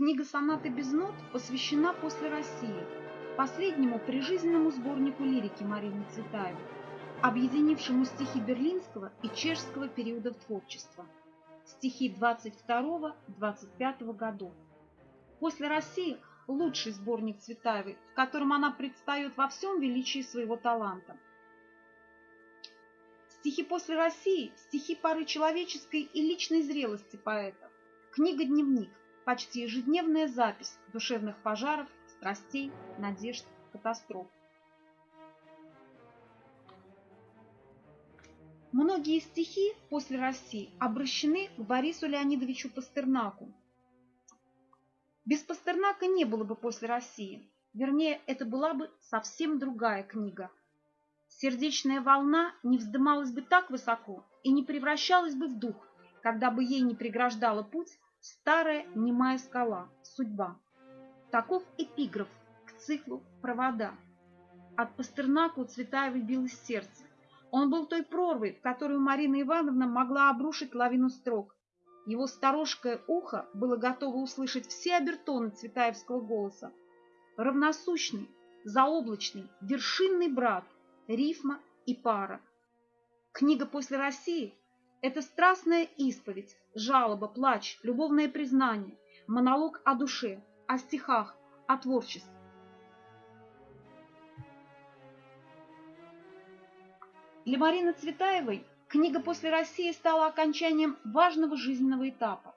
Книга «Сонаты без нот» посвящена «После России», последнему прижизненному сборнику лирики Марины Цветаевой, объединившему стихи берлинского и чешского периодов творчества, стихи 22-25 годов. «После России» – лучший сборник Цветаевой, в котором она предстает во всем величии своего таланта. Стихи «После России» – стихи поры человеческой и личной зрелости поэта. Книга-дневник – почти ежедневная запись душевных пожаров, страстей, надежд, катастроф. Многие стихи после России обращены к Борису Леонидовичу Пастернаку. Без Пастернака не было бы после России. Вернее, это была бы совсем другая книга. Сердечная волна не вздымалась бы так высоко и не превращалась бы в дух, когда бы ей не преграждала путь старая немая скала, судьба. Таков эпиграф к циклу «Провода». От Пастернака у билось сердце. Он был той прорвой, в которую Марина Ивановна могла обрушить лавину строк. Его сторожкое ухо было готово услышать все обертоны цветаевского голоса. Равносущный, заоблачный, вершинный брат, рифма и пара. Книга «После России» — это страстная исповедь, жалоба, плач, любовное признание, монолог о душе, о стихах, о творчестве. Для Марины Цветаевой книга «После России» стала окончанием важного жизненного этапа.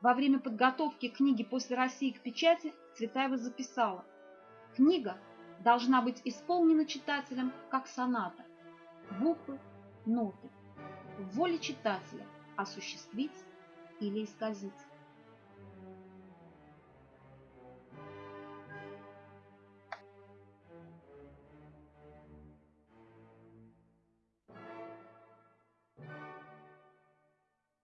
Во время подготовки книги «После России» к печати Цветаева записала «Книга должна быть исполнена читателем как соната, буквы, ноты, в воле читателя осуществить или исказить».